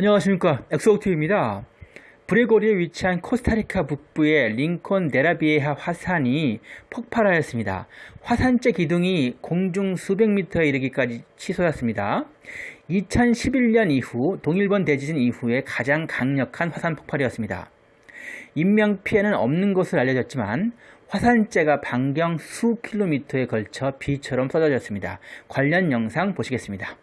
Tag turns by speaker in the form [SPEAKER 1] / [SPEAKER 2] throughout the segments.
[SPEAKER 1] 안녕하십니까 엑소옥티입니다 브레고리에 위치한 코스타리카 북부의 링콘 네라비에하 화산이 폭발하였습니다. 화산재 기둥이 공중 수백 미터에 이르기까지 취소했습니다. 2011년 이후 동일본 대지진 이후에 가장 강력한 화산 폭발이었습니다. 인명피해는 없는 것으로 알려졌지만 화산재가 반경 수 킬로미터에 걸쳐 비처럼 쏟아졌습니다. 관련 영상 보시겠습니다.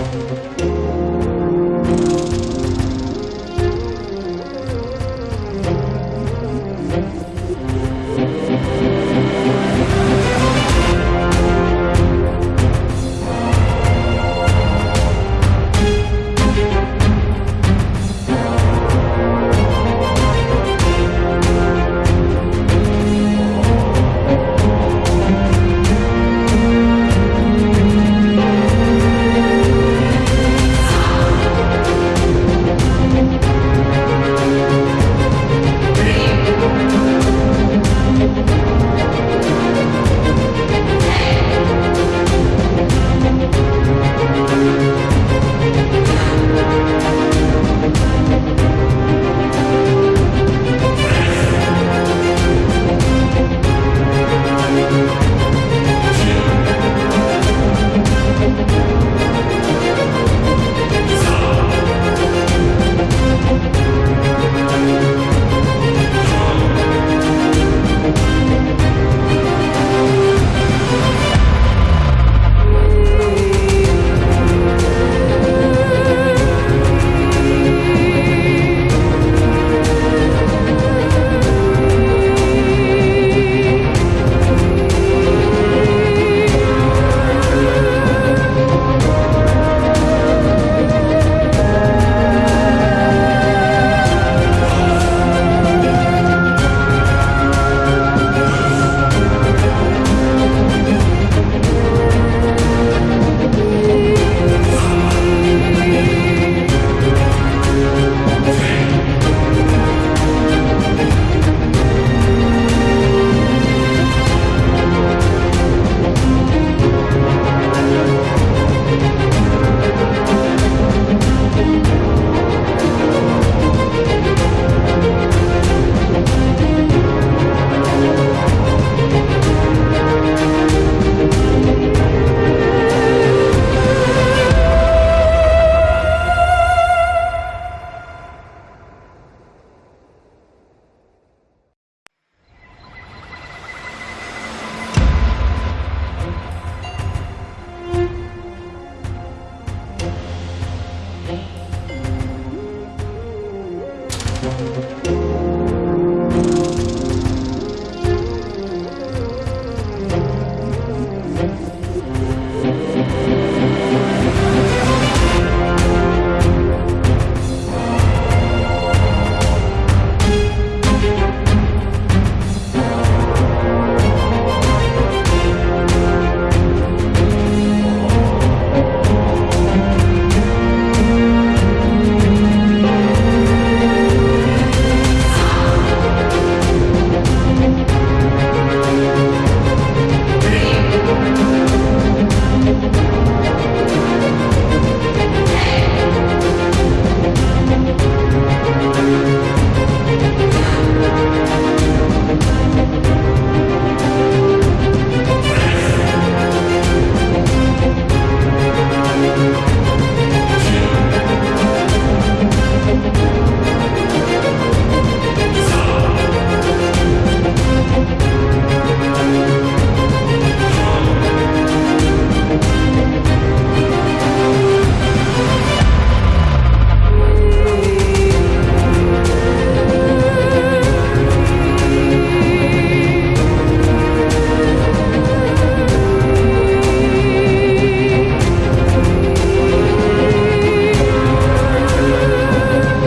[SPEAKER 1] Música